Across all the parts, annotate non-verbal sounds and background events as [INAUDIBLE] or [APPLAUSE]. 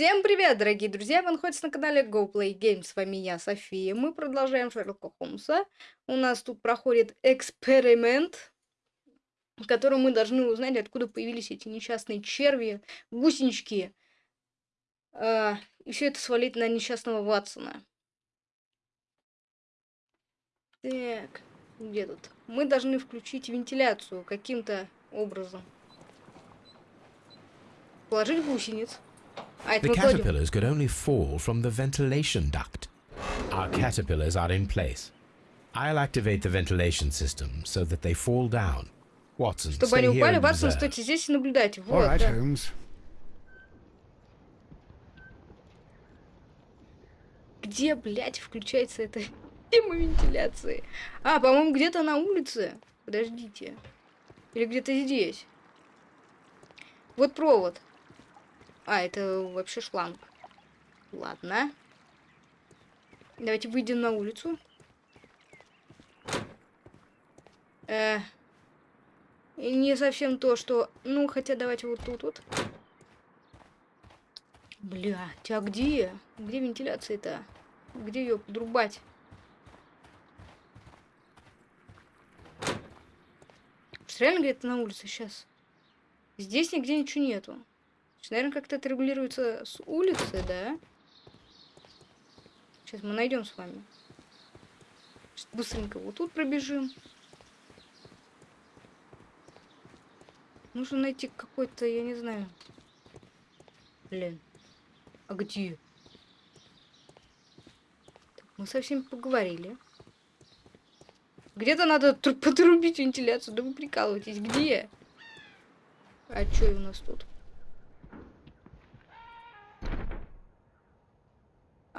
Всем привет, дорогие друзья! Вы находитесь на канале GoPlay Games. С вами я, София. Мы продолжаем Шерлока Холмса. У нас тут проходит эксперимент, в котором мы должны узнать, откуда появились эти несчастные черви, гусенички. А, и все это свалить на несчастного Ватсона. Так, где тут? Мы должны включить вентиляцию каким-то образом. Положить гусениц. The caterpillars could only fall from the ventilation duct. Our caterpillars are in place. I'll activate the ventilation system so that they fall down. Watson, Чтобы они упали, Ватсон, стойте здесь и наблюдайте. Вот, right, да. Holmes. Где, блядь, включается эта тема вентиляции? А, по-моему, где-то на улице. Подождите. Или где-то здесь. Вот провод. А, это вообще шланг. Ладно. Давайте выйдем на улицу. Э, не совсем то, что... Ну, хотя давайте вот тут вот. Блядь, а где? Где вентиляция-то? Где ее подрубать? Реально где-то на улице сейчас. Здесь нигде ничего нету. Наверное, как-то это регулируется с улицы, да? Сейчас мы найдем с вами. Сейчас быстренько вот тут пробежим. Нужно найти какой-то, я не знаю. Блин. А где? Так, мы со всеми поговорили. Где-то надо подрубить вентиляцию. Да вы прикалываетесь. Где? А что у нас тут?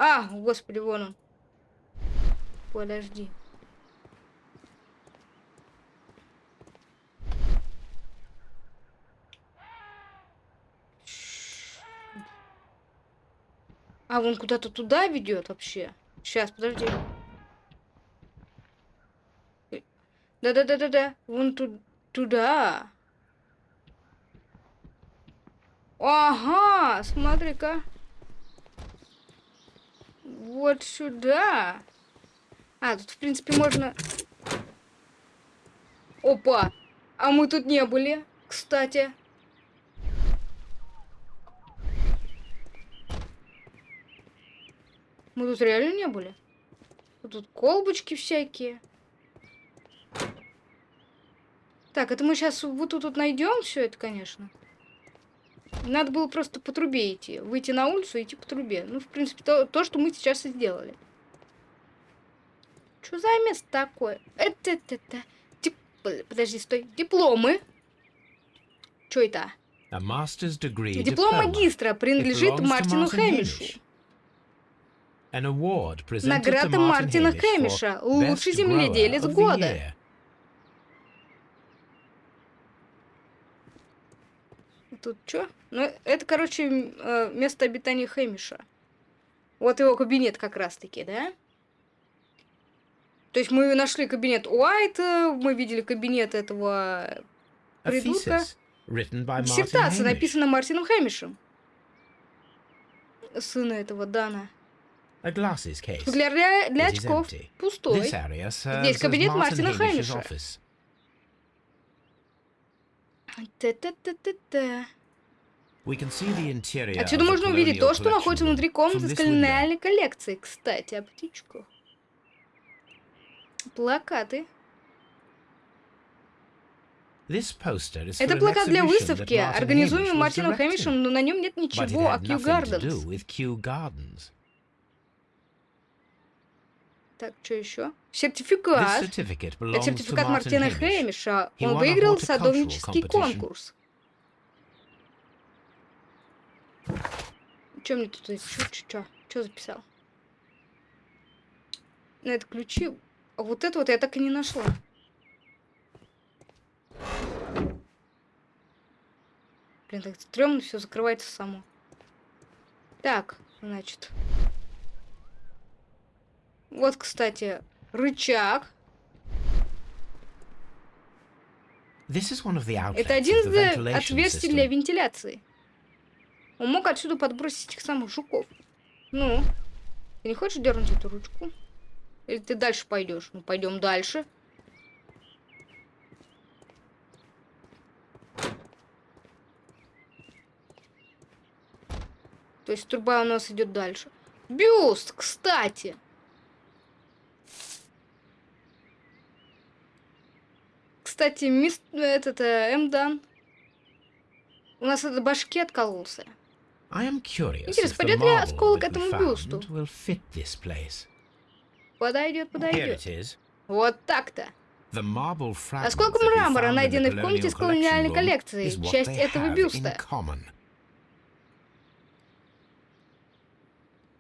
А, господи, вон он. Подожди. А, вон куда-то туда ведет вообще. Сейчас, подожди. Да-да-да-да-да. Вон ту туда. Ага, смотри-ка. Вот сюда. А, тут, в принципе, можно... Опа! А мы тут не были, кстати. Мы тут реально не были. Тут колбочки всякие. Так, это мы сейчас вот тут вот найдем все это, конечно. Надо было просто по трубе идти. Выйти на улицу и идти по трубе. Ну, в принципе, то, то что мы сейчас и сделали. Что за место такое? Это, это, это. Дип... Подожди, стой. Дипломы. Что это? Диплом магистра принадлежит Мартину Хэмишу. Награда Мартина Хэмиша. Лучший земледелец года. Тут что? Ну, это, короче, э, место обитания Хэмиша. Вот его кабинет как раз-таки, да? То есть мы нашли кабинет Уайта, мы видели кабинет этого придурка. Диссертация написана Мартином Хэмишем. Сына этого Дана. Для, для очков пустой. Здесь кабинет Мартина Хэмиша. Отсюда можно увидеть то, что находится внутри комнаты с колониальной коллекцией. Кстати, о птичках. Плакаты. Это плакат для выставки, организуемый Мартином Хэмишем, но на нем нет ничего о Кью Гарденс. Так, что еще? Сертификат. Это сертификат Мартина Хэмиша. Он выиграл садовнический конкурс. Что мне тут? Что, что, записал? На это ключи. А вот это вот я так и не нашла. Блин, так стрёмно все закрывается само. Так, значит. Вот, кстати, рычаг. Это один из отверстий для вентиляции. Он мог отсюда подбросить этих самых жуков. Ну, ты не хочешь дернуть эту ручку? Или ты дальше пойдешь? Ну, пойдем дальше. То есть труба у нас идет дальше. Бюст, кстати. Кстати, мист... этот э, М-дан. У нас этот башки откололся. Интересно, пойдет ли осколок этому бюсту? Подойдет, подойдет. Вот так-то. Осколок мрамора, найденный в комнате с колониальной коллекцией, часть этого бюста.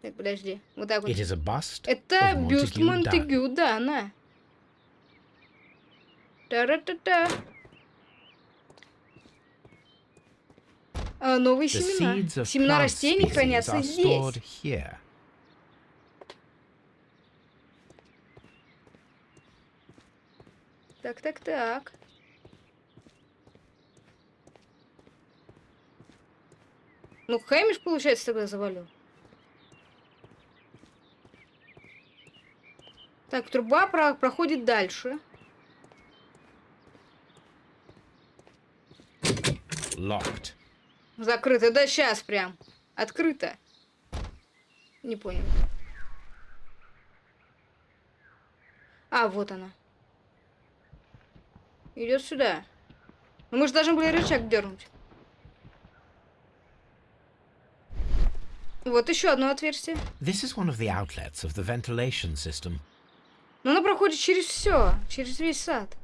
Так, подожди. Вот так вот. Это бюст Монтегю, да, на. Та-ра-та-та. А, новые семена. Семена растений хранятся здесь. Так, так, так. Ну, Хэмиш, получается, тогда завалил. Так, труба про проходит дальше. Locked. Закрыто. Да сейчас прям. Открыто. Не понял. А, вот она. Идет сюда. Ну, мы же должны были рычаг дернуть. Вот еще одно отверстие. This is one of the outlets of the ventilation system. Но она проходит через все, через весь сад.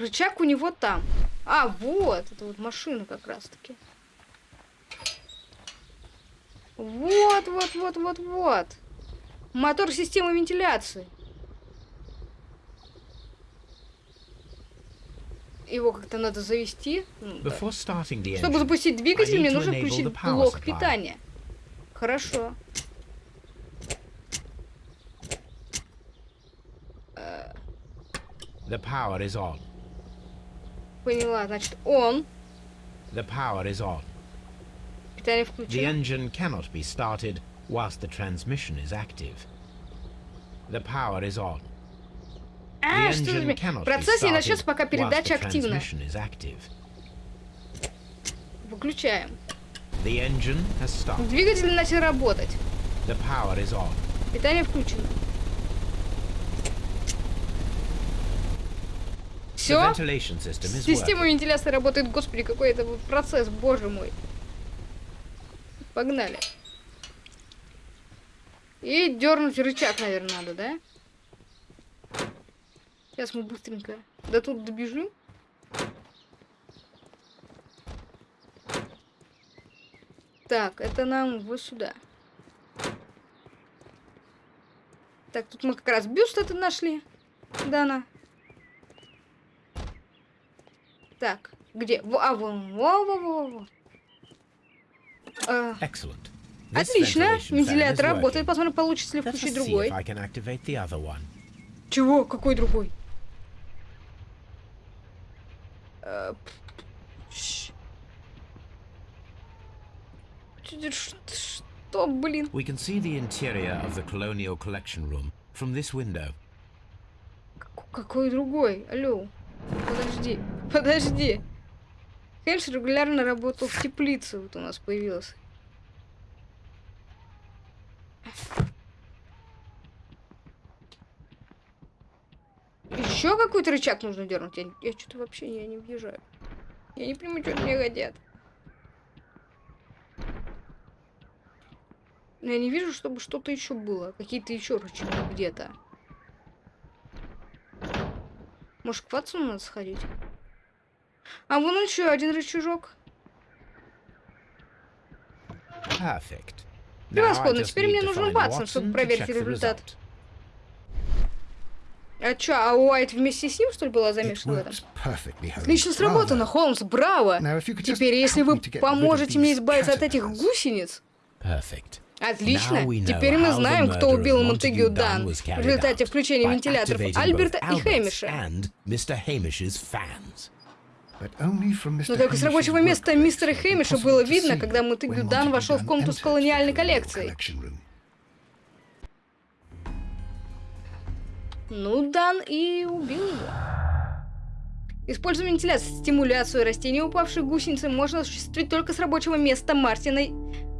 Рычаг у него там. А, вот, это вот машина как раз-таки. Вот, вот, вот, вот, вот. Мотор системы вентиляции. его как-то надо завести. Да. Чтобы запустить двигатель, мне нужно включить блок питания. Хорошо. The power is on. Поняла, значит, он. The power is on. Питание включено. The engine cannot be started whilst the transmission is active. The power is on. А, что за... Процесс не начнется, пока передача активна. Выключаем. Двигатель начал работать. Питание включено. Все? Система вентиляции работает. Господи, какой это процесс, боже мой. Погнали. И дернуть рычаг, наверное, надо, да? Сейчас мы быстренько до тут добежим. Так, это нам вот сюда. Так, тут мы как раз бюст это нашли. Дана. Так, где? А, вон, во, во, во, во. А, Отлично, вентилятор работает. Посмотрим, получится ли включить другой. Чего? Какой другой? Что, блин? We can see the interior of the colonial collection room from this window. Какой другой? Алло. Подожди. Подожди. Хельс регулярно работал в теплице. Вот у нас появился. Еще какой-то рычаг нужно дернуть. Я, я что-то вообще я не въезжаю. Я не понимаю, что мне хотят. Но я не вижу, чтобы что-то еще было. Какие-то еще рычаги где-то. Может, к Ватсону надо сходить? А вон еще один рычажок. Превосходно. Теперь мне нужен Ватсон, чтобы проверить результат. А чё, а Уайт вместе с ним, что ли, была замешана в этом? Отлично сработано, Холмс, браво! Теперь, если вы поможете мне избавиться от этих гусениц... Отлично. Теперь мы знаем, кто убил Монтегю Дан в результате включения вентиляторов Альберта и Хэмиша. Но только с рабочего места мистера Хэмиша было видно, когда Монтегю Дан вошел в комнату с колониальной коллекцией. Ну, Дан и убил его. Используя вентиляцию, стимуляцию растений упавшей гусеницы можно осуществить только с рабочего места Мартина...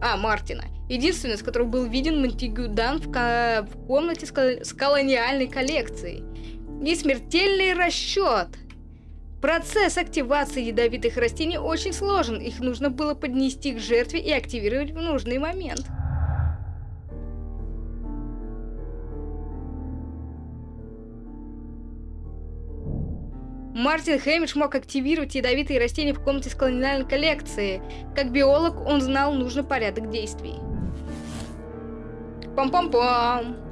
А, Мартина. Единственный, с которого был виден Монтигю Дан в, ко... в комнате с, кол... с колониальной коллекцией. И смертельный расчет. Процесс активации ядовитых растений очень сложен. Их нужно было поднести к жертве и активировать в нужный момент. Мартин Хэмиш мог активировать ядовитые растения в комнате с колониальной коллекции. Как биолог, он знал нужный порядок действий. Пам-пам-пам.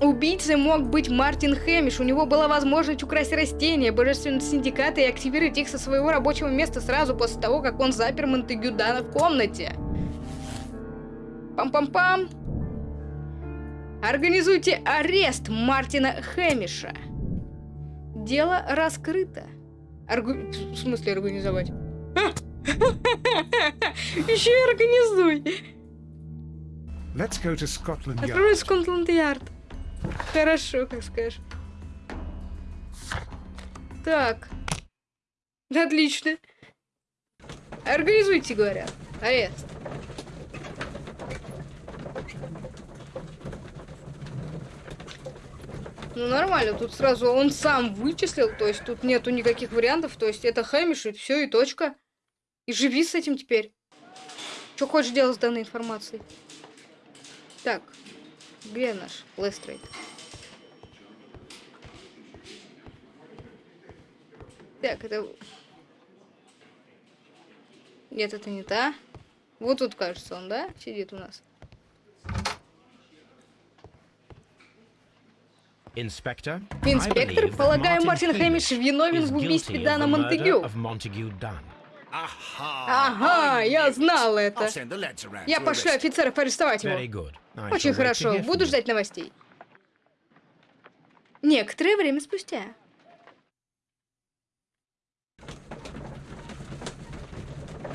Убийцей мог быть Мартин Хэмиш. У него была возможность украсть растения божественного синдиката и активировать их со своего рабочего места сразу после того, как он запер Монтегю Дана в комнате. Пам-пам-пам. Организуйте арест Мартина Хэмиша. Дело раскрыто. Аргу... В смысле организовать? [LAUGHS] Еще и организуй. Let's go to Scotland Yard. Открой Скотланд-Ярд. Хорошо, как скажешь. Так. Отлично. Организуйте, говорят. Арест. Ну нормально, тут сразу он сам вычислил, то есть тут нету никаких вариантов, то есть это Хэмиш и все, и точка. И живи с этим теперь. Что хочешь делать с данной информацией? Так, где наш Лестрейд? Так, это... Нет, это не та. Вот тут, кажется, он, да, сидит у нас. Инспектор, полагаю, Мартин Хэмиш виновен в убийстве Дана Монтегю. Ага, я знал это. Я пошлю офицеров арестовать его. Очень хорошо, буду ждать новостей. Некоторое время спустя.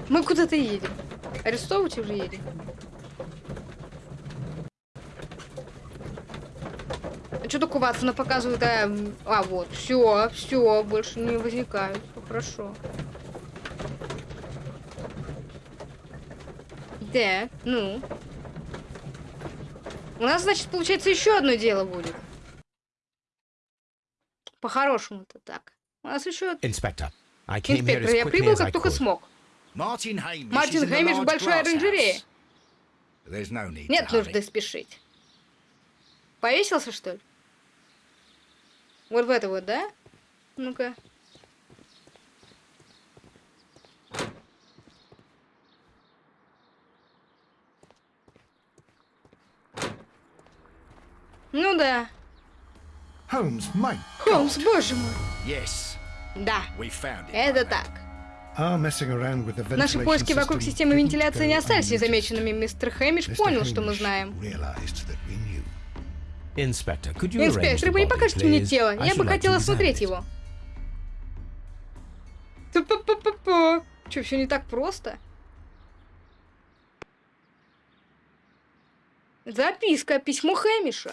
Мы куда-то едем. Арестовывать уже едем. что такое Ватсона показывает? А, а вот, все, все, больше не возникает. Хорошо. Да, ну. У нас, значит, получается, еще одно дело будет. По-хорошему-то так. У нас еще... Инспектор, Инспектор, я прибыл, как только смог. Мартин Хеймиш в большой оранжерее. Нет нужды спешить. Повесился, что ли? Вот в это вот, да? Ну-ка. Ну да. Холмс, мой. Холмс, боже мой. Да. Это так. Наши поиски вокруг системы вентиляции не остались незамеченными. Мистер Хэмиш понял, что мы знаем. Инспектор, вы не покажете мне тело? Я бы хотела осмотреть его. Че, все не так просто? Записка, письмо Хэмиша.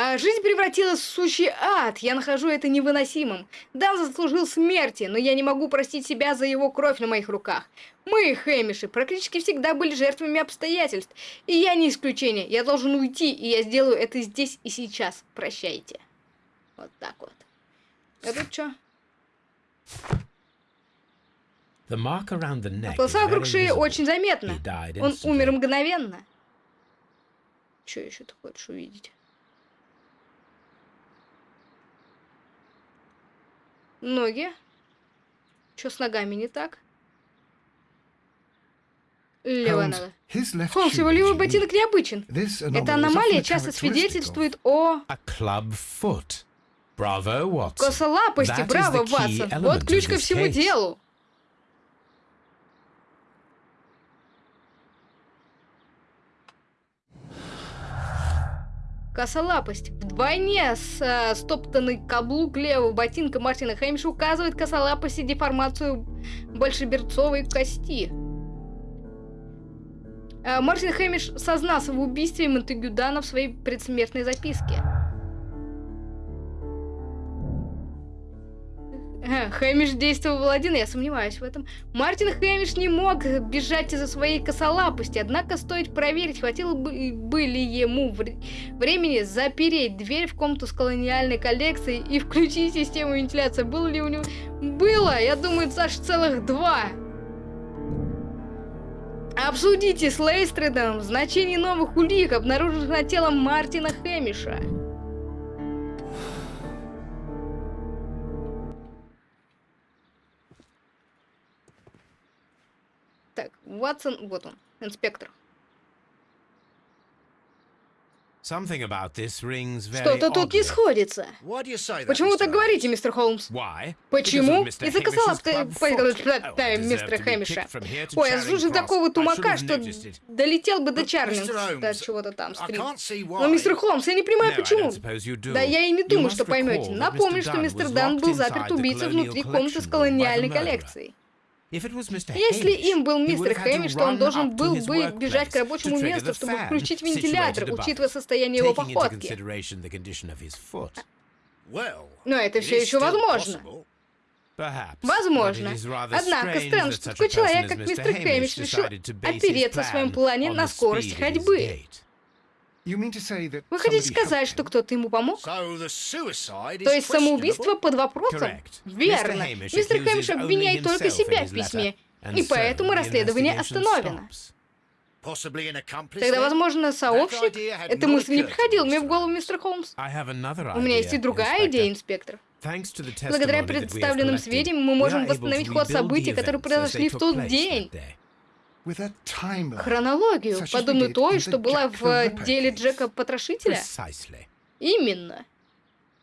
А жизнь превратилась в сущий ад. Я нахожу это невыносимым. Дан заслужил смерти, но я не могу простить себя за его кровь на моих руках. Мы, Хэмиши, практически всегда были жертвами обстоятельств. И я не исключение. Я должен уйти, и я сделаю это здесь и сейчас. Прощайте. Вот так вот. А тут что? Полоса вокруг шеи очень заметна. Он умер мгновенно. Что еще ты хочешь увидеть? Ноги. Что с ногами не так? Левая нога. Холмс, его левый ботинок необычен. Эта аномалия часто свидетельствует о... Косолапости, браво, Ватсон. Вот ключ ко всему делу. Косолапость. Вдвойне с э, стоптанный каблук левого ботинка Мартина Хэмиша указывает косолапость и деформацию большеберцовой кости. Э, Мартин Хэмиш сознался в убийстве Монтегю Дана в своей предсмертной записке. Хэмиш действовал один, я сомневаюсь в этом. Мартин Хэмиш не мог бежать из-за своей косолапости, однако стоит проверить, хватило бы, ли ему вре- времени запереть дверь в комнату с колониальной коллекцией и включить систему вентиляции. Было ли у него... Было, я думаю, аж целых два. Обсудите с Лейстридом значение новых улик, обнаруженных на телом Мартина Хэмиша. Так, Ватсон, вот он, инспектор. Что-то тут не сходится. Почему вы так говорите, мистер Холмс? Почему? Из-за foot. Oh, мистера Хэмиша. Ой, я слушаю такого тумака, что долетел бы до But, Чарлинг, Mr. до чего-то там. Стрит. Но, мистер Холмс, я не понимаю, почему. Да я и не думаю, что поймете. Напомню, что мистер Дан был заперт убийцей внутри комнаты с колониальной коллекцией. Если им был мистер Хэмиш, то он должен был бы бежать к рабочему месту, чтобы включить вентилятор, учитывая состояние его походки. Но это все еще возможно. Возможно. Однако странно, что такой человек, как мистер. Хэмиш, решил опереться в своем плане на скорость ходьбы. Вы хотите сказать, что кто-то ему помог? То есть самоубийство под вопросом? Верно. Мистер Хэмиш обвиняет только себя в письме, и поэтому расследование остановлено. Тогда, возможно, сообщник? Эта мысль не приходила мне в голову, мистер Холмс. У меня есть и другая идея, инспектор. Благодаря представленным сведениям мы можем восстановить ход событий, которые произошли в тот день. Хронологию, подобную той, что была в деле. Джека Потрошителя. Precisely. Именно.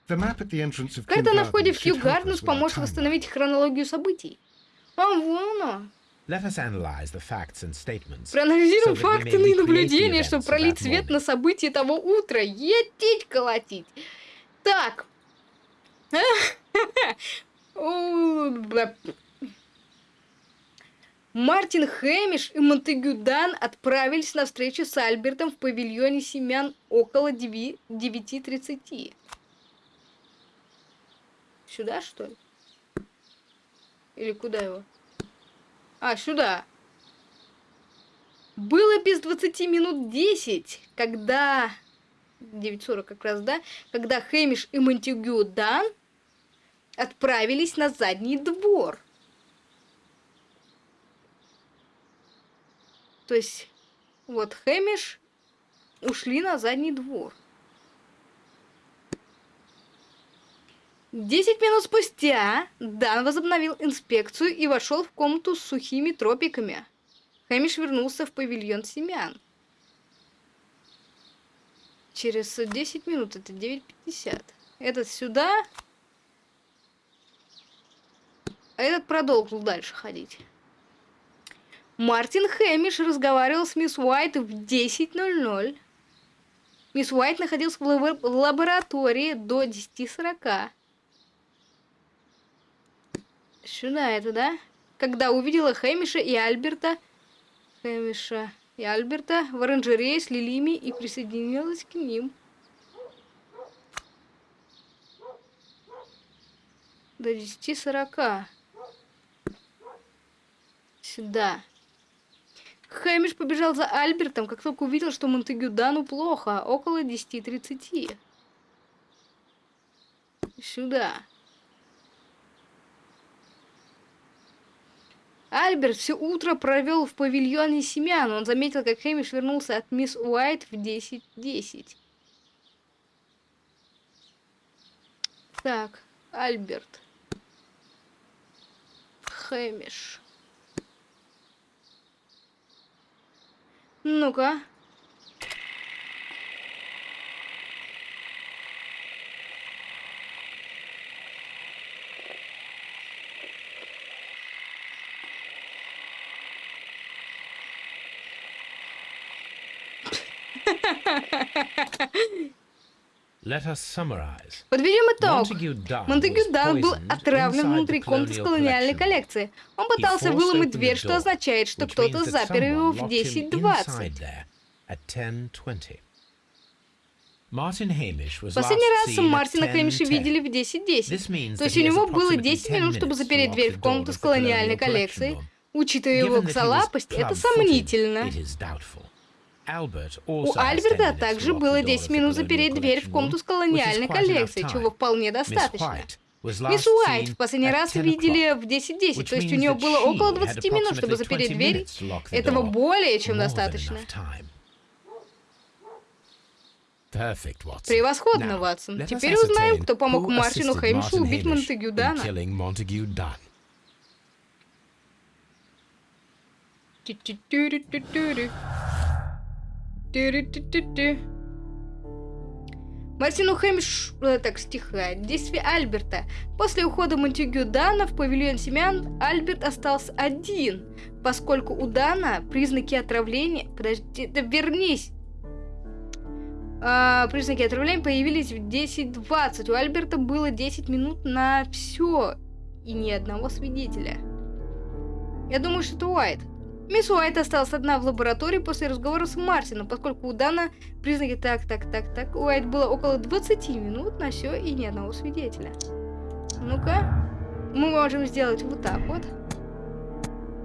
The map at the entrance of Карта на входе в Кью Гарденс поможет восстановить хронологию событий. А вон оно. Let us analyze the facts and statements. Проанализируем факты и наблюдения, events чтобы of пролить that свет morning. на события того утра. Етить колотить. Так. [LAUGHS] Мартин Хэмиш и Монтегю Дан отправились на встречу с Альбертом в павильоне семян около деви- 9.30. Сюда, что ли? Или куда его? А, сюда. Было без 20 минут 10, когда... 9.40 как раз, да? Когда Хэмиш и Монтегю Дан отправились на задний двор. То есть, вот Хэмиш ушли на задний двор. Десять минут спустя Дан возобновил инспекцию и вошел в комнату с сухими тропиками. Хэмиш вернулся в павильон семян. Через 10 минут, это 9.50. Этот сюда. А этот продолжил дальше ходить. Мартин Хэмиш разговаривал с мисс Уайт в 10.00. Мисс Уайт находилась в лабо- в лаборатории до 10.40. Сюда это, да? Когда увидела Хэмиша и Альберта, Хэмиша и Альберта в оранжерее с лилиями и присоединилась к ним. До 10.40. Сюда. Хэмиш побежал за Альбертом, как только увидел, что Монтегю Дану плохо, около 10.30. Сюда. Альберт все утро провел в павильоне семян. Он заметил, как Хэмиш вернулся от мисс Уайт в 10.10. Так, Альберт. Хэмиш. Ну-ка. [LAUGHS] Подведем итог. Монтегю Дан был отравлен внутри комнаты с колониальной коллекции. Он пытался выломать дверь, что означает, что кто-то запер его в 10.20. Последний раз Мартина Хэмиша видели в 10.10. То есть у него было 10 минут, чтобы запереть дверь в комнату с колониальной коллекцией. Учитывая его косолапость, это сомнительно. У Альберта также было 10 минут запереть дверь в комнату с колониальной коллекцией, чего вполне достаточно. Мисс Уайт в последний раз видели в 10.10, то есть у нее было около 20 минут, чтобы запереть дверь. Этого более чем достаточно. Превосходно, Ватсон. Теперь узнаем, кто помог Мартину Хэмишу убить Монтегю Дана. Мартину Хэмиш... Э, так, стихает. Действие Альберта. После ухода Монтегю Дана в павильон семян Альберт остался один, поскольку у Дана признаки отравления... Подожди, да вернись! А, признаки отравления появились в 10.20. У Альберта было 10 минут на все и ни одного свидетеля. Я думаю, что это Уайт. Мисс Уайт осталась одна в лаборатории после разговора с Мартином, поскольку у Дана признаки так, так, так, так. Уайт было около 20 минут на все и ни одного свидетеля. Ну-ка. Мы можем сделать вот так вот.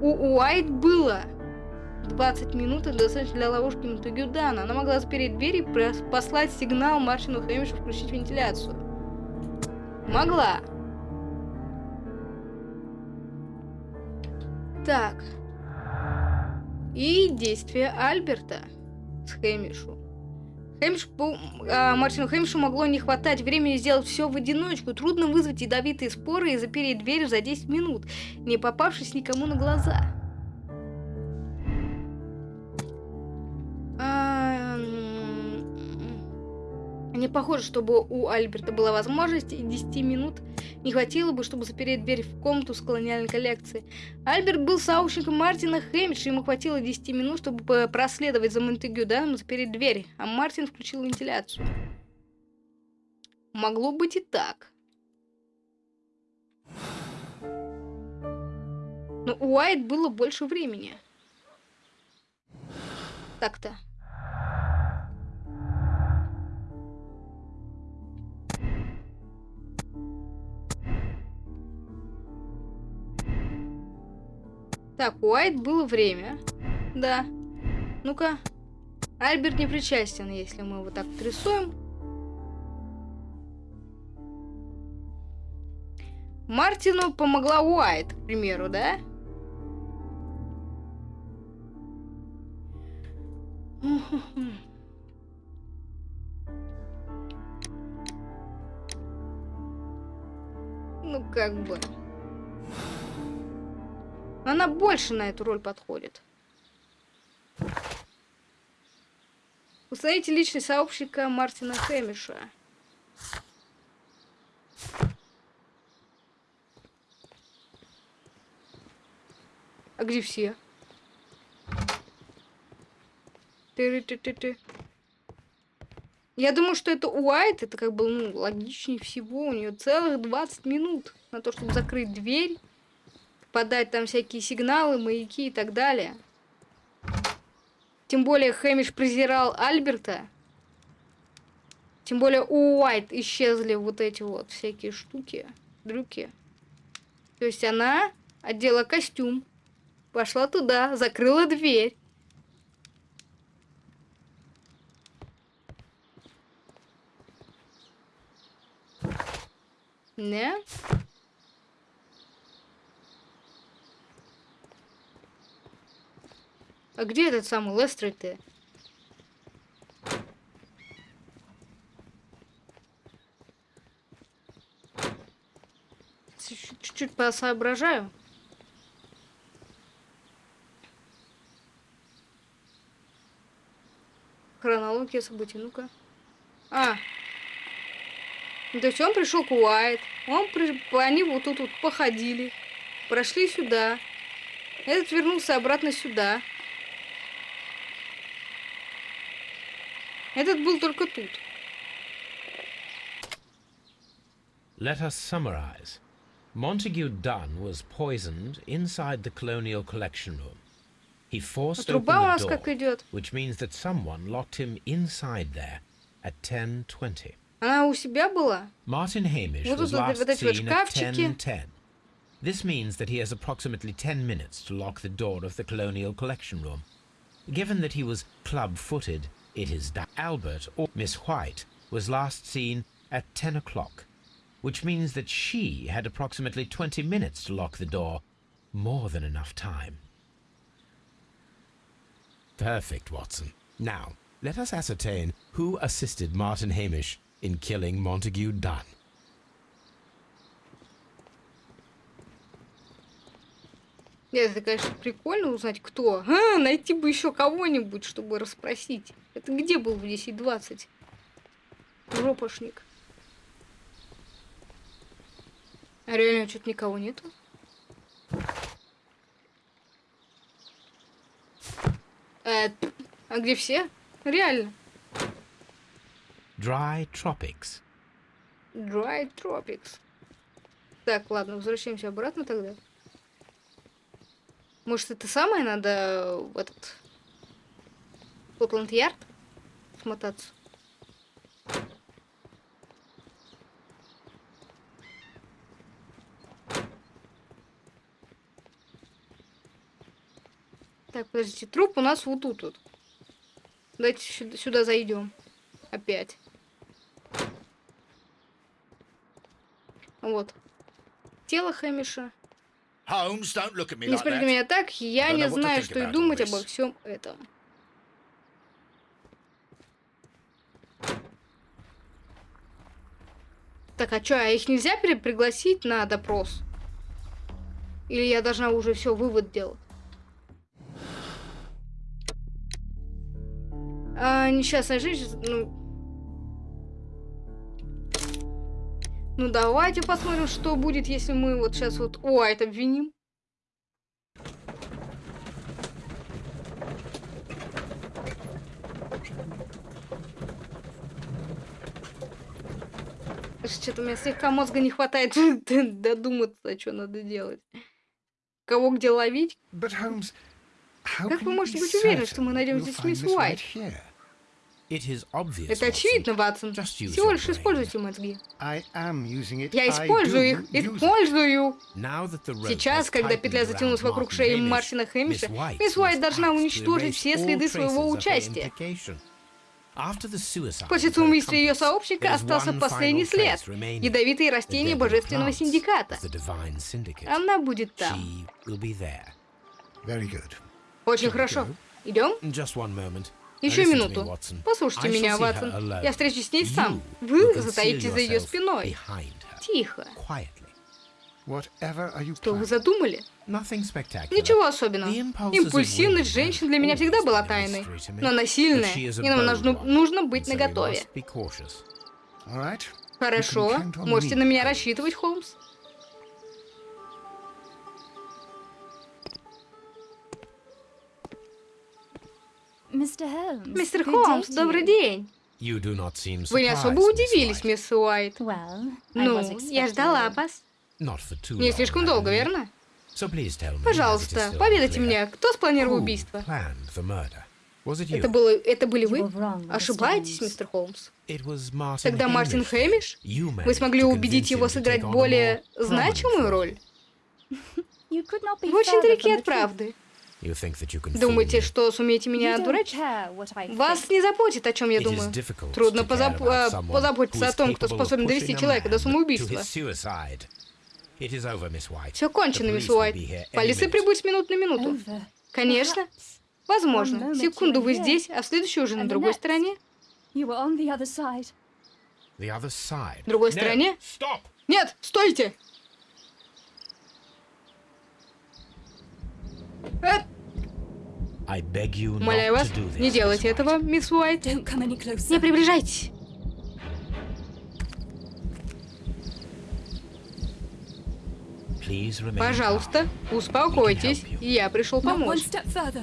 У Уайт было 20 минут и достаточно для ловушки Монтегю Дана. Она могла запереть дверь и послать сигнал Мартину Хэмишу включить вентиляцию. Могла. Так и действия Альберта с Хэмишу. Хэмиш, а, Мартину Хэмишу могло не хватать времени сделать все в одиночку. Трудно вызвать ядовитые споры и запереть дверь за 10 минут, не попавшись никому на глаза. Не похоже, чтобы у Альберта была возможность, и 10 минут не хватило бы, чтобы запереть дверь в комнату с колониальной коллекцией. Альберт был сообщником Мартина Хэмиша, ему хватило 10 минут, чтобы проследовать за Монтегю и запереть дверь, а Мартин включил вентиляцию. Могло быть и так. Но у Уайт было больше времени. Так-то. Так, у Уайт было время. Да. Ну-ка. Альберт не причастен, если мы его так рисуем. Мартину помогла Уайт, к примеру, да? [LAUGHS] Ну, как бы... Она больше на эту роль подходит. Установите личность сообщника Мартина Хэмиша. А где все? Ты, ты, ты, ты. Я думаю, что это Уайт, это как бы ну, логичнее всего. У нее целых 20 минут на то, чтобы закрыть дверь подать там всякие сигналы, маяки и так далее. Тем более Хэмиш презирал Альберта. Тем более у Уайт исчезли вот эти вот всякие штуки, дрюки. То есть она одела костюм, пошла туда, закрыла дверь. Не? А где этот самый Лестрейд-то? Чуть-чуть посоображаю. Хронология событий, ну-ка. А. Ну, то есть он пришел к Уайт. Он при... Они вот тут вот походили. Прошли сюда. Этот вернулся обратно сюда. Этот был только тут. Let us summarize. Montague Dunn was poisoned inside the Colonial Collection Room. He forced open Труба у the нас door, как идет. which means that someone locked him inside there at 10.20. Она у себя была? Martin Hamish Вот was тут вот last эти вот seen at шкафчики. 10.10. This means that he has approximately 10 minutes to lock the door of the Colonial Collection Room. Given that he was club-footed, it is that Albert or Miss White was last seen at 10 o'clock, which means that she had approximately 20 minutes to lock the door. More than enough time. Perfect, Watson. Now, let us ascertain who assisted Martin Hamish in killing Montague Dunn. Нет, это, конечно, прикольно узнать, кто. А, найти бы еще кого-нибудь, чтобы расспросить. Это где был в 10.20? Жопошник. А реально что-то никого нету? Э, а где все? Реально. Dry Tropics. Dry Tropics. Так, ладно, возвращаемся обратно тогда. Может, это самое надо в этот... Скотланд-Ярд смотаться? Так, подождите, труп у нас вот тут вот. Давайте сюда, сюда зайдем. Опять. Вот. Тело Хэмиша. Не like смотрите на меня так, я не знаю, что и думать обо всем этом. Так, а чё, а их нельзя пригласить на допрос? Или я должна уже все вывод делать? А, несчастная жизнь, ну... Ну, давайте посмотрим, что будет, если мы вот сейчас вот Уайт обвиним. Что-то у меня слегка мозга не хватает [LAUGHS] додуматься, что надо делать. Кого где ловить? But Holmes, how Как вы можете быть уверены, что мы найдем здесь мисс Уайт? White here? It is obvious. Это очевидно, Ватсон. Just use Всего лишь используйте мозги. I am using it. Я I использую do их, использую. Now that the rope Сейчас, когда петля затянулась around вокруг шеи Мартина Хэмиша, мисс Уайт должна уничтожить все следы своего участия. После самоубийства ее сообщника остался последний след. Ядовитые растения Божественного Синдиката. Она будет там. Очень хорошо. Идем? Еще минуту. Послушайте меня, Ватсон. Я встречусь с ней сам. Вы затаитесь за ее спиной. Тихо. Что вы задумали? Ничего особенного. Импульсивность женщин для меня всегда была тайной. Но она сильная, и нам нужно, нужно быть наготове. Хорошо. Можете на меня рассчитывать, Холмс. Мистер good day Холмс, добрый you. день. You do not seem Вы не surprised, особо удивились, мисс Уайт. Ну, я ждала you. вас. Не слишком долго, верно? Пожалуйста, поведайте мне, кто спланировал убийство? Это, было, это были You вы? Ошибаетесь, мистер Холмс. Тогда Мартин. Хэмиш? You Вы смогли убедить его сыграть более значимую роль? Вы очень далеки от правды. You think that you can fool Думаете, me? что сумеете меня You don't одурачить? care what I Вас не заботит, о чем я It is думаю. difficult Трудно позап- someone позаботиться who о том, кто способен довести человека до самоубийства. his suicide. It is over, Miss White. Все кончено, мисс Уайт. be here any Полиция minute. прибудет с минуты на минуту. Конечно. Возможно. Секунду вы здесь, а в следующую уже and на другой стороне. You were on the other side. The other side. Другой стороне? Stop! Нет, стойте! Э, I beg you Умоляю not вас, to do this, не делайте этого, мисс Уайт. Don't come any closer. Не приближайтесь. Please remain Пожалуйста, calm. успокойтесь. Я пришел помочь.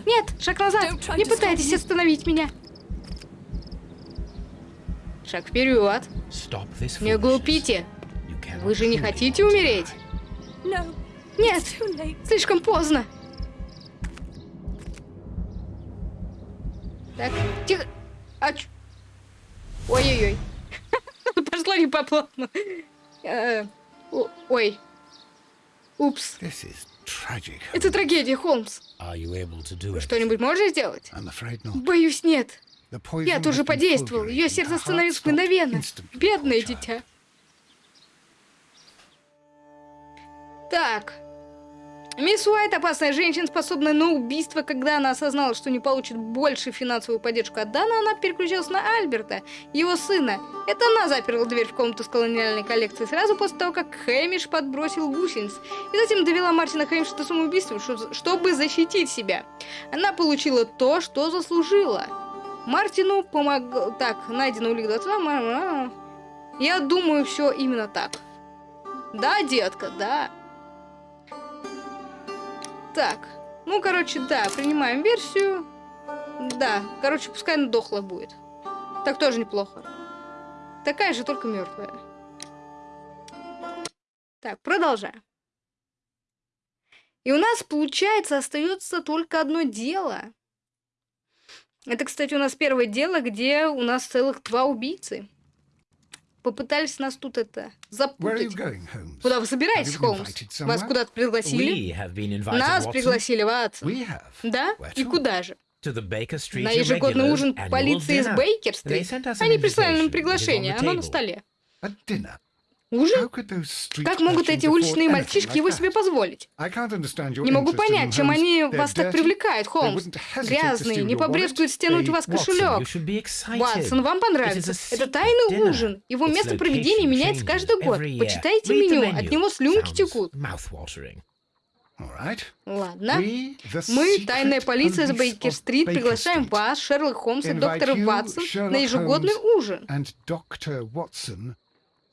Нет, шаг назад. Не пытайтесь остановить меня. Шаг вперед. Не глупите. Вы же не хотите умереть? Нет, слишком поздно. Так, тихо. А чё? Ой-ой-ой. [LAUGHS] Пошло не по плану. Э, Ой. Упс. Это трагедия, Холмс. Вы что-нибудь можете сделать? Боюсь, нет. Я тоже подействовал. Ее сердце остановилось мгновенно. Бедное дитя. Так. Мисс Уайт, опасная женщина, способная на убийство, когда она осознала, что не получит больше финансовую поддержку от Дана, она переключилась на Альберта, его сына. Это она заперла дверь в комнату с колониальной коллекцией сразу после того, как Хэмиш подбросил гусениц, и затем довела Мартина Хэмиша до самоубийства, чтобы защитить себя. Она получила то, что заслужила. Мартину помог... Так, найдено улик 22. Я думаю, все именно так. Да, детка, да. Так, ну, короче, да, принимаем версию. Да, короче, пускай она дохла будет. Так тоже неплохо. Такая же, только мертвая. Так, продолжаем. И у нас, получается, остается только одно дело. Это, кстати, у нас первое дело, где у нас целых два убийцы. Попытались нас тут это запутать. Куда вы собираетесь, Холмс? Вас куда-то пригласили? Нас Watson, пригласили, Ватсон. Да? И куда же? На ежегодный ужин полиции из. Бейкер-стрит. Они прислали нам приглашение, оно на столе. Ужин? Как могут эти уличные мальчишки его себе позволить? Не могу понять, чем они вас так привлекают, Холмс. Грязные, не побрезгуют стянуть у вас кошелек. Ватсон, вам понравится. Это тайный ужин. Его место проведения меняется каждый год. Почитайте меню, от него слюнки текут. Ладно. Мы, тайная полиция с Бейкер-стрит, приглашаем вас, Шерлок Холмс и доктора Ватсон, на ежегодный ужин.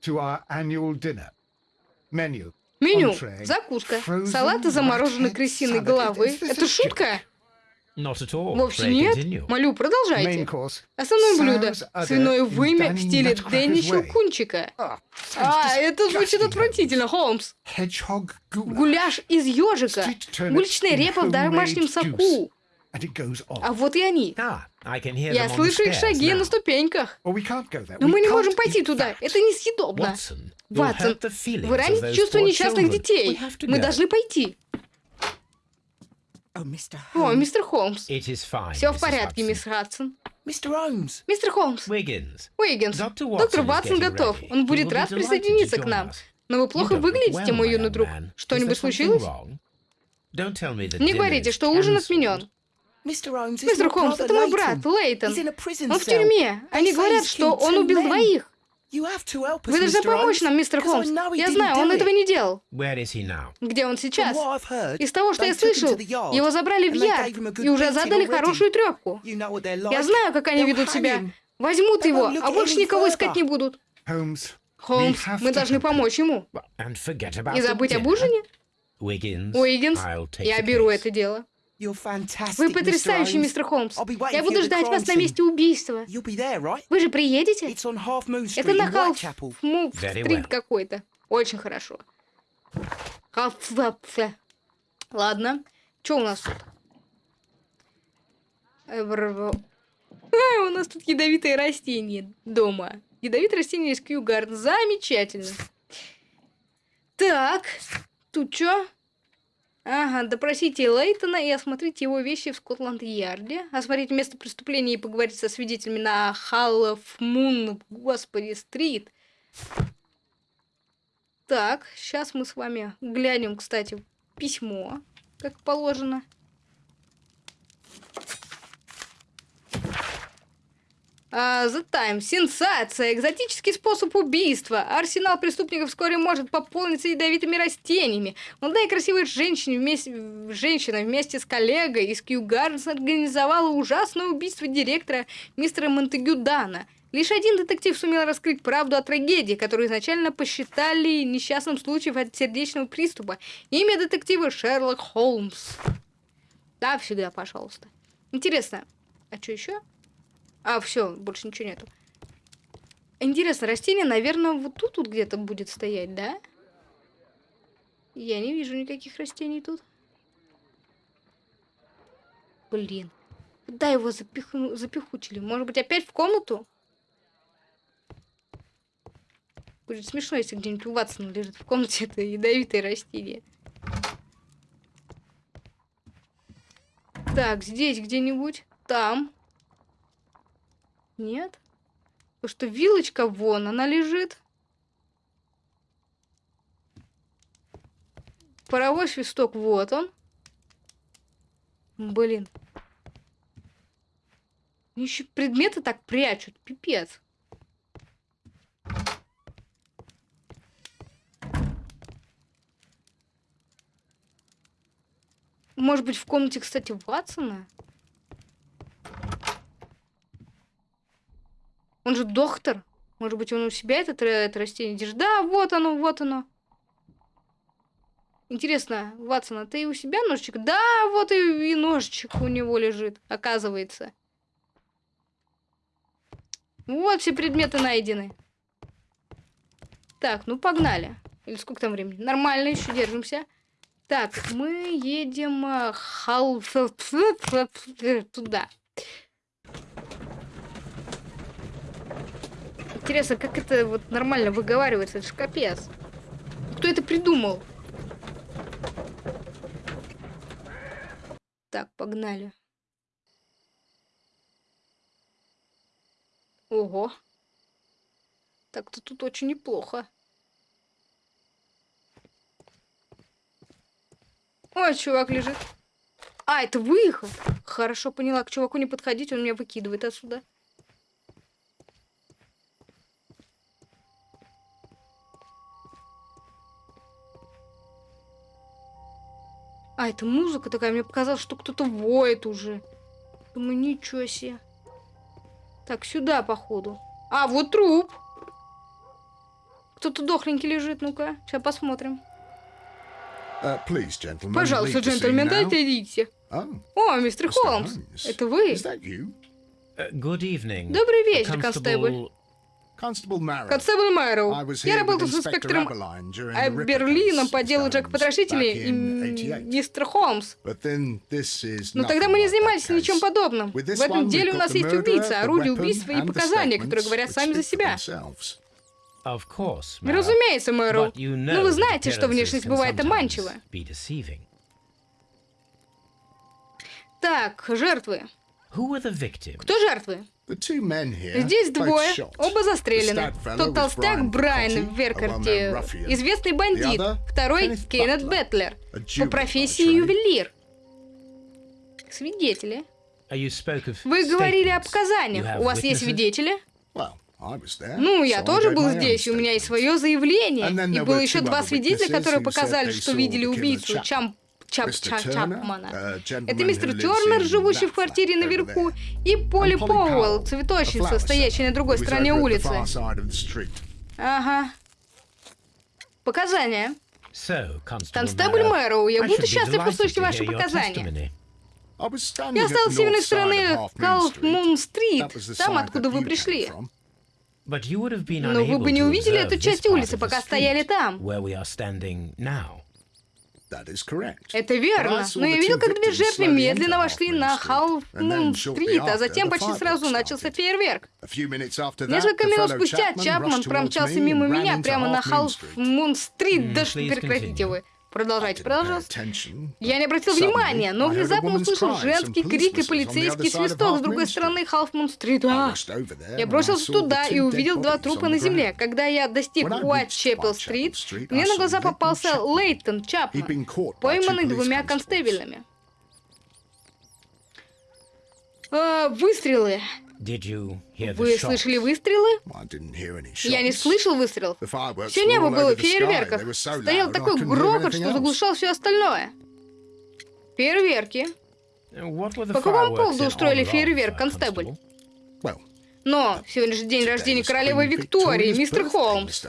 And Dr. Watson to our annual dinner. Menu. Меню. Entree, Закуска. Салат из замороженной крысиной головы. Это шутка? Вовсе нет. Молю, продолжайте. Основное блюдо. Свиное вымя в стиле Дэнни. Щелкунчика. Ah, А, это звучит отвратительно, Холмс. Гуляш из ежика. Уличная репа в домашнем соку. А вот и они. Ah, Я слышу их шаги на ступеньках. Но мы не можем пойти туда. Это несъедобно. Ватсон, вы раните чувства несчастных детей. Мы должны пойти. Oh. О, мистер Холмс. Все в порядке, мисс Хадсон. Mr. Holmes. Мистер Холмс. Уиггинс. Доктор Ватсон готов. Он будет рад присоединиться к нам. Но вы плохо выглядите, мой юный друг. Что-нибудь случилось? Не говорите, что ужин отменен. Мистер Холмс, это мой брат, Лейтон. Он в тюрьме. Они говорят, что он убил двоих. Вы должны помочь нам, мистер Холмс. Я знаю, он этого не делал. Где он сейчас? Из того, что я слышал, его забрали в and they яр gave him a good и уже задали хорошую трепку. Я знаю, как они ведут себя. Возьмут его, а больше никого искать не будут. Холмс, мы должны помочь ему. И забыть об ужине. Уиггинс, я беру это дело. Вы потрясающий, мистер Холмс. Я буду ждать вас на месте убийства. Вы же приедете? It's on Half Moon Street Это на Халф Whitechapel. Мув Very стрит well. какой-то. Очень хорошо. Ладно. Что у нас тут? А, у нас тут ядовитые растения дома. Ядовитые растения из Кьюгард. Замечательно. Так, тут что? Ага, допросите Лейтона и осмотрите его вещи в Скотланд-Ярде. Осмотреть место преступления и поговорить со свидетелями на Халлов Мун, господи, стрит. Так, сейчас мы с вами глянем, кстати, письмо, как положено. А, The Times. Сенсация. Экзотический способ убийства. Арсенал преступников вскоре может пополниться ядовитыми растениями. Молодая и красивая женщина вместе, женщина вместе с коллегой из Кью Гарденс организовала ужасное убийство директора мистера Монтегю Дана. Лишь один детектив сумел раскрыть правду о трагедии, которую изначально посчитали несчастным случаем от сердечного приступа. Имя детектива Шерлок Холмс. Да, всегда, пожалуйста. Интересно, а что еще? А, все, больше ничего нету. Интересно, растение, наверное, вот тут вот где-то будет стоять, да? Я не вижу никаких растений тут. Блин. Куда его запихну... запихучили? Может быть, опять в комнату? Будет смешно, если где-нибудь у Ватсона лежит в комнате [LAUGHS] это ядовитое растение. Так, здесь где-нибудь. Там. Нет? Потому что вилочка вон, она лежит. Паровой свисток, вот он. Блин. Еще предметы так прячут, пипец. Может быть, в комнате, кстати, Ватсона? Он же доктор. Может быть, он у себя этот, ра- это растение держит? Да, вот оно, вот оно. Интересно, Ватсон, а ты у себя ножичек? Да, вот и, и ножичек у него лежит, оказывается. Вот все предметы найдены. Так, ну погнали. Или сколько там времени? Нормально, еще держимся. Так, мы едем хал... [LAUGHS] туда. Интересно, как это вот нормально выговаривается? Это ж капец. Кто это придумал? Так, погнали. Ого. Так-то тут очень неплохо. Ой, чувак лежит. А, это выход. Хорошо поняла. К чуваку не подходить, он меня выкидывает отсюда. А, это музыка такая. Мне показалось, что кто-то воет уже. Думаю, ничего себе. Так, сюда, походу. А, вот труп. Кто-то дохленький лежит, ну-ка. Сейчас посмотрим. Uh, please, gentlemen, Пожалуйста, джентльмен, дайте идите. Oh, О, мистер. Холмс. Это вы? Uh, good evening. Добрый вечер, констебль. Констебль was Я работал с инспектором Берлином по делу. Джека Потрошителя и in м, 88. мистер Холмс. Но тогда мы не занимались ничем подобным. В этом деле у нас есть убийца, орудие убийства и показания, которые говорят сами за себя. Ну. Разумеется, Мэру. Ну know вы знаете, что внешность бывает обманчива. Так, жертвы. Who were the victims? Кто жертвы? The two men here, Здесь двое, оба застрелены. Тот толстяк Брайан Веркарти, известный бандит. Второй Кеннет Бетлер, a по профессии ювелир. Свидетели. Uh, Вы говорили о statements. You показаниях. У вас есть свидетели? Well, I was there, Ну, я тоже был здесь, и у меня есть свое заявление. И было еще два свидетеля, которые показали, что видели убийцу. Чам... Чап... Mr. Ча- Turner, Чапмана. Это мистер Тернер, живущий в квартире наверху, и Polly Пауэлл, цветочница, стоящая на другой стороне улицы. Ага. Показания. Констебль Мэрроу, я буду счастлив услышать ваши показания. Я стал the с северной стороны. Калфмун-стрит, там, откуда вы пришли. Но вы бы не увидели эту часть улицы, пока стояли там. Это верно. Но я видел, как две жертвы медленно вошли на Халфмун-стрит, а затем почти сразу начался фейерверк. A few minutes after that, Несколько the минут спустя Чапман промчался me мимо меня прямо на. Халфмун-стрит. Mm, Да что прекратите вы. Продолжайте, продолжайте. Я не обратил внимания, но внезапно услышал женский крик и полицейский свисток с другой стороны. Халфмун-стрит. А! there Я бросился туда и увидел два трупа на земле. Когда я достиг Street, мне на глаза попался. Лейтон Чапман, пойманный двумя констебелями. А, выстрелы. Вы слышали выстрелы? Я не слышал выстрелов. Все небо было в фейерверках. Стоял такой грохот, что заглушал все остальное. Фейерверки. По какому поводу устроили фейерверк, uh, констебль? Но сегодня же день рождения королевы Виктории, мистер Холмс.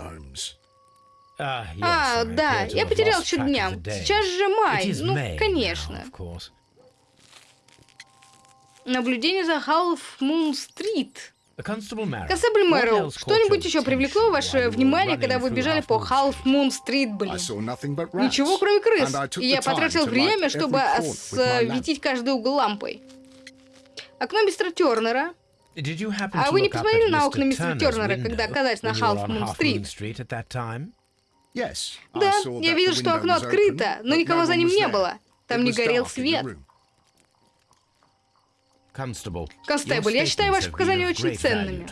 Ah, А, да, я потерял счет дням. day. Сейчас же май. Ну, конечно. Наблюдение за Half Moon Street. Uh, Констебль caught что-нибудь еще привлекло ваше внимание, когда вы бежали по Half Street? Moon Стрит, I блин? Ничего, кроме крыс. И я потратил время, чтобы осветить каждый угол лампой. Окно мистера Тернера. А вы не посмотрели на окна мистера Тернера, когда оказались на Half on Moon Street? Street Да, я видел, что окно открыто, но никого за ним не было. Там не горел свет. Констебль, я считаю ваши показания очень ценными.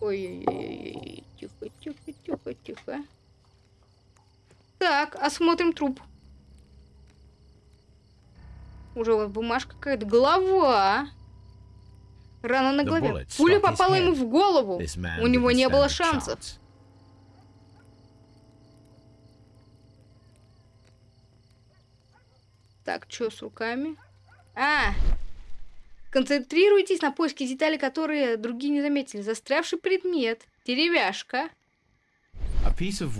Ой-ой-ой, тихо, тихо, тихо, тихо. Так, осмотрим труп. Уже вот бумажка какая-то. Голова. Рана на голове. Пуля попала ему в голову. У него не было шансов. Так, что с руками? А! Концентрируйтесь на поиске деталей, которые другие не заметили. Застрявший предмет. Деревяшка.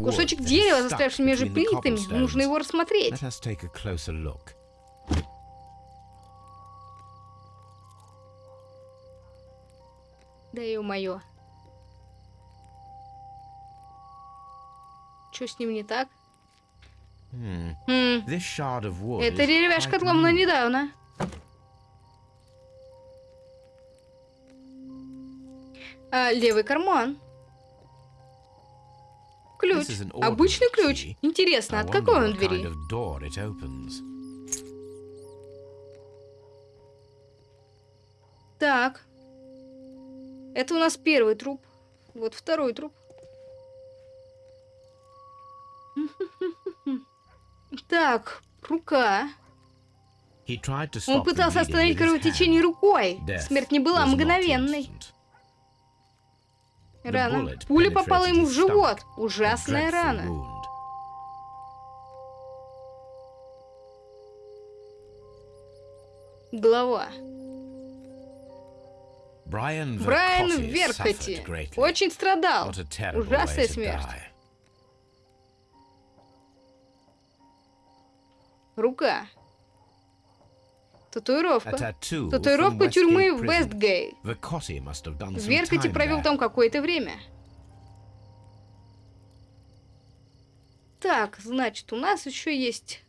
Кусочек дерева, застрявший между плитами. Нужно его рассмотреть. Да ё-моё. Что с ним не так? Хм, эта is деревяшка отломана недавно. А, левый карман. Ключ. Обычный ключ. Интересно, от какой он двери? Так. Это у нас первый труп. Вот второй труп. [LAUGHS] Так, рука. Он пытался остановить кровотечение рукой. Смерть не была мгновенной. Рана. Пуля попала ему в живот. Ужасная рана. Brian Брайан в Vercotti Верхоте. suffered greatly. Очень страдал. Ужасная смерть. Рука. Татуировка. Татуировка тюрьмы в Prison. Вестгейт. Vercotti must have done В some Верхоте time провел там какое-то время. Так, значит, у нас еще есть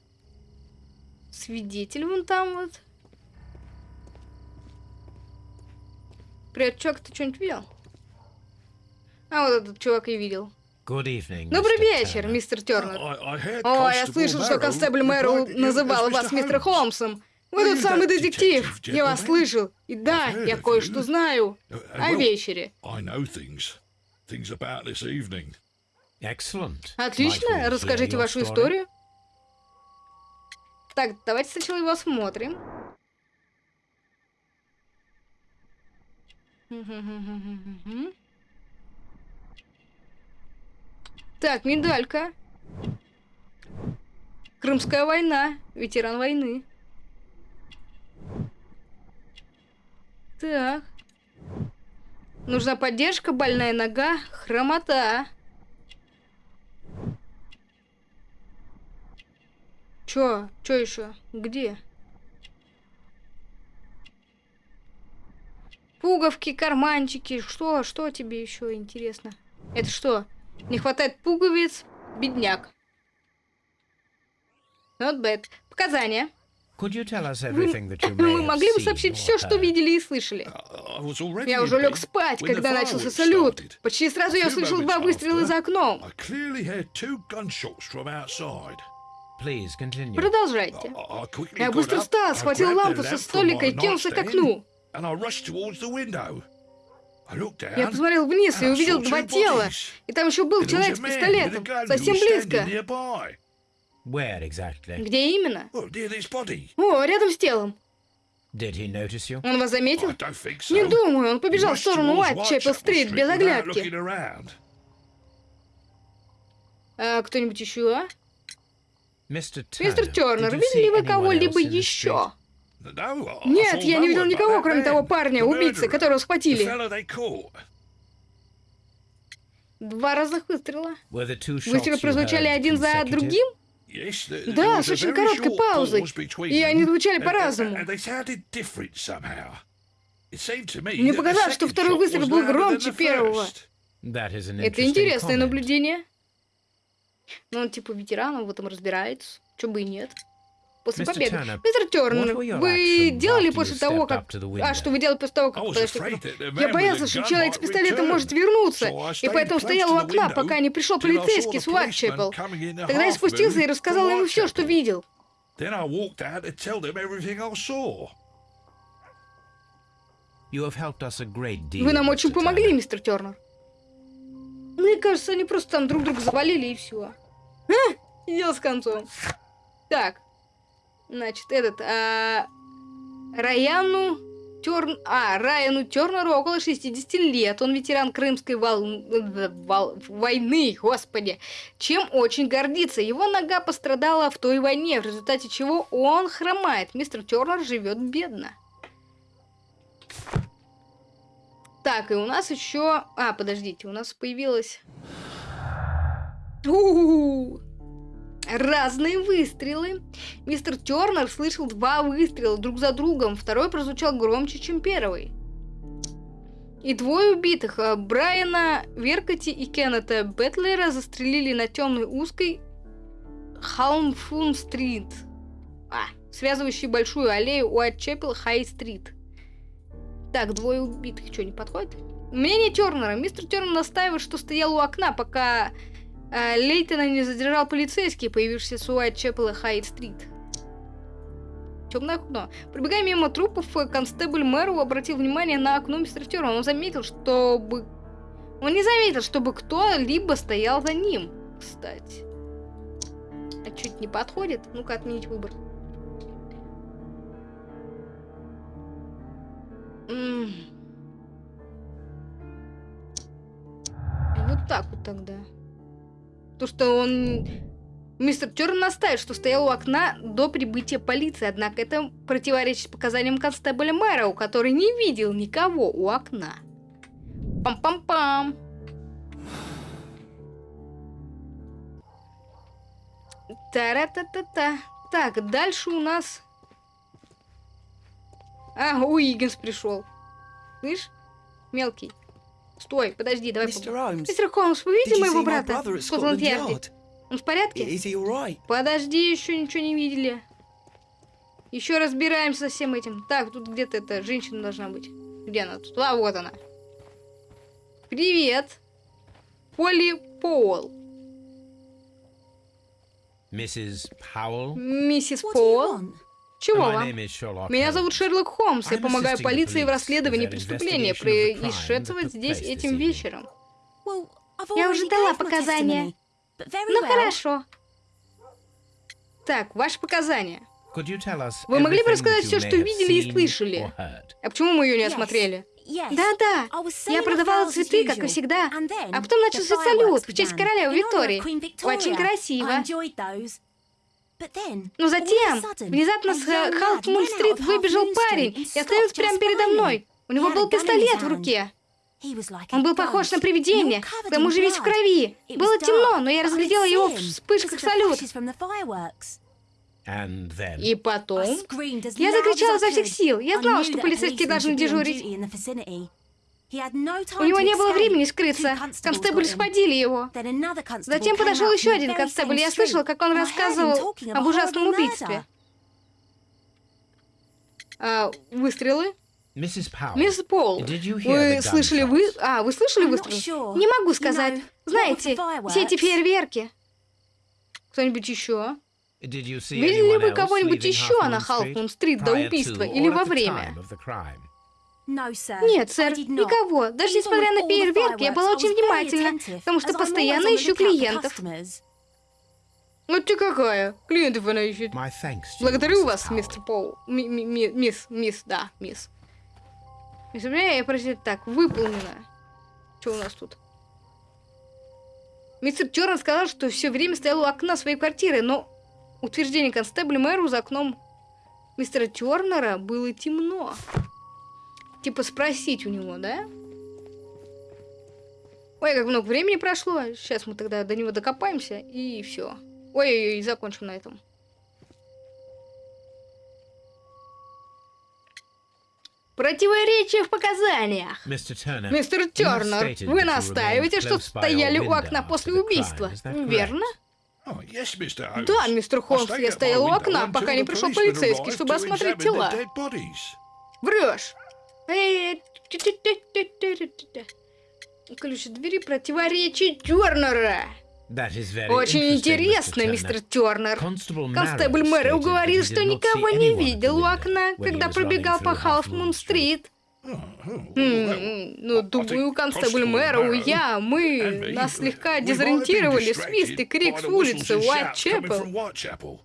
свидетель вон там вот. Привет, чувак, ты что-нибудь видел? А, вот этот чувак и видел. Good evening, Добрый вечер, Turner. мистер Тернер. О, я слышал, что констебль you называл вас мистер. Холмсом. Вы тот самый детектив. Я вас слышал. И да, я кое-что знаю Uh, о вечере. Отлично, расскажите вашу историю. Так, давайте сначала его осмотрим. Так, медалька. Крымская война. Ветеран войны. Так. Нужна поддержка, больная нога, хромота. Чё? Чё еще? Где? Пуговки, карманчики. Что? Что тебе еще интересно? Это что? Не хватает пуговиц? Бедняк. Not bad. Показания. Could you tell us Вы, everything that you may вы have могли бы сообщить все, что heard? видели и слышали? I was already Я уже лег спать, when the когда начался салют. Почти сразу я услышал два выстрела за окном. I clearly heard two gunshots from outside. Please continue. Продолжайте. Я быстро встал, I схватил лампу со столика и кинулся к окну. And I rushed towards the window. I looked down, Я посмотрел вниз и and I увидел saw два two тела. bodies. И там еще был человек с пистолетом. Совсем близко. Where exactly? Где именно? Well, near this body. О, рядом с телом. Did he notice you? Он вас заметил? I don't think so. Не думаю, он побежал в сторону Whitechapel без оглядки. А кто-нибудь еще? Мистер Тернер, видели see вы кого-либо еще? Нет, я не видел никого, кроме того парня, убийцы, которого схватили. Два разных выстрела. Выстрелы прозвучали один за другим? Да, с очень короткой паузой. И они звучали по-разному. Мне показалось, что второй выстрел был громче первого. Это интересное наблюдение. Ну, он типа ветеран, он в этом разбирается. Чё бы и нет. После. Turner, Мистер Тернер, вы делали после того, как... А, что вы делали после того, как подошли Я боялся, что человек с пистолетом может вернуться, и поэтому стоял у окна, пока не пришел полицейский с the Тогда я спустился и рассказал ему все, что видел. Вы нам очень помогли, мистер Тернер. Мне кажется, они просто там друг друга завалили и все. И дело с концом. Так. Значит, этот... а, Раяну Терн... А, Райану Тернеру около 60 лет. Он ветеран Крымской вол- вол- войны, господи. Чем очень гордится. Его нога пострадала в той войне, в результате чего он хромает. Мистер Тернер живет бедно. Так, и у нас еще... А, подождите, у нас появилась... Разные выстрелы. Мистер Тернер слышал два выстрела друг за другом. Второй прозвучал громче, чем первый. И двое убитых, а, Брайана Веркоти и Кеннета Бетлера, застрелили на темной узкой Халмфун-стрит, а, связывающей большую аллею Уайтчепел Хай-стрит. Так, двое убитых. Что, не подходит? Мнение Тернера. Мистер Тернер настаивает, что стоял у окна, пока э, Лейтона не задержал полицейский, появившийся с Уайтчепела Хайт-стрит. Темное окно. Пробегая мимо трупов, констебль Мэру обратил внимание на окно мистера Тернера. Он заметил, чтобы... Он не заметил, чтобы кто-либо стоял за ним, кстати. А чуть не подходит? Ну-ка, отменить выбор. Вот так вот тогда. То, что он... Мистер Терн настаивает, что стоял у окна до прибытия полиции, однако это противоречит показаниям констебля Мэроу, который не видел никого у окна. Пам-пам-пам. Та-ра-та-та-та. Так, дальше у нас... А, Уиггинс пришел. Слышь, мелкий. Стой, подожди, давай... Поб- Holmes, Мистер Холмс, вы видели моего брата Скотланд-Ярде? Он в порядке? Alright? Подожди, еще ничего не видели. Еще разбираемся со всем этим. Так, тут где-то эта женщина должна быть. Где она тут? А, вот она. Привет. Полли Поуэлл. Mrs. Powell? Миссис What Чего вам? Меня зовут Шерлок Холмс. Я помогаю полиции в расследовании преступления, происшедшего здесь этим вечером. Я уже дала показания. Ну хорошо. Так, ваши показания. Вы могли бы рассказать все, что видели и слышали? А почему мы ее не осмотрели? Да-да. Я продавала цветы, как и всегда. А потом начался салют в честь королевы Виктории. Очень красиво. Но all of a затем, sudden, внезапно с of выбежал парень и остановился прямо передо мной. У него был пистолет в руке. He was like a Он был похож на привидение, к covered тому in же весь в blood. крови. It was Было темно, но я разглядела его в вспышках салют. И потом... Я закричала изо всех сил. Я знала, что полицейские должны дежурить. У него to не было времени скрыться. Констебль схватили его. Затем подошел еще один констебль. Я слышала, street, как он рассказывал об ужасном убийстве. А, выстрелы? Mrs. Powell, Мисс Пол, did you hear вы слышали вы... А, вы слышали выстрелы? Не могу You сказать. Знаете, все эти фейерверки. Кто-нибудь еще? Did you see Видели ли вы else кого-нибудь еще на Халфмун-стрит до убийства или во время? Нет, сэр, никого. Даже несмотря на фейерверки, я была очень внимательна, потому что постоянно ищу клиентов. Вот ты какая. Клиентов она ищет. Благодарю вас, мистер Пол. Ми- ми- ми- Мисс, мисс, да, мисс. Мисс, у меня я просил так, выполнено. Что у нас тут? Мистер Терн сказал, что все время стоял у окна своей квартиры, но утверждение констебля мэру за окном мистера Тернера было темно. Типа спросить у него, да? Ой, как много времени прошло. Сейчас мы тогда до него докопаемся и все. Ой-ой-ой, закончим на этом. Противоречие в показаниях. Мистер Тернер, вы настаиваете, что стояли у окна после убийства, верно? Oh. Да, мистер Холмс, я стоял у окна, пока не пришел полицейский, чтобы осмотреть тела. Врешь. Ключ от двери противоречит Тернера. That is very Очень interesting, интересно, мистер Тернер. Constable Констебль stated уговорил, что никого не видел у окна, когда пробегал по Халфмун-стрит. Oh, oh, well, М, Ну, думаю, констебль Мэрроу, я, мы нас слегка дезориентировали свист и крик с улицы Уайт-Чепел.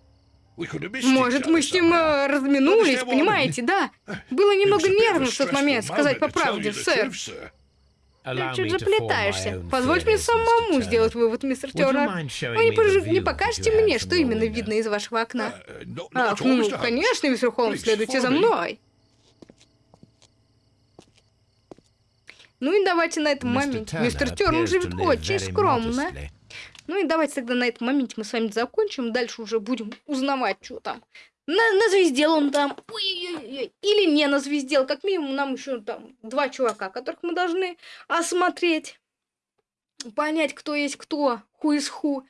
Может, мы с ним э, разминулись, понимаете, да? [LAUGHS] Было немного нервно в тот момент, сказать по правде, сэр. Ты чуть заплетаешься. Позвольте мне самому сделать вывод, мистер Тернер. Вы не, пож- не покажете мне, что именно видно из вашего окна? Ах, ну, конечно, мистер Холмс, следуйте за мной. Ну и давайте на этом моменте. Мистер Тернер живет очень скромно. Ну и давайте тогда на этом моменте мы с вами закончим. Дальше уже будем узнавать, что там. На, назвездел он там. Ой-ой-ой. Или не назвездел. Как минимум нам еще там два чувака, которых мы должны осмотреть. Понять, кто есть кто. Who is who.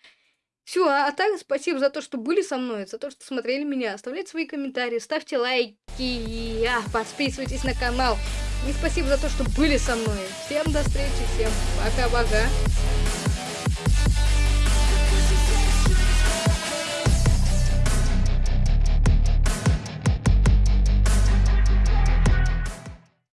Все, а, а так спасибо за то, что были со мной, за то, что смотрели меня. Оставляйте свои комментарии, ставьте лайки, а, подписывайтесь на канал. И спасибо за то, что были со мной. Всем до встречи, всем пока-пока.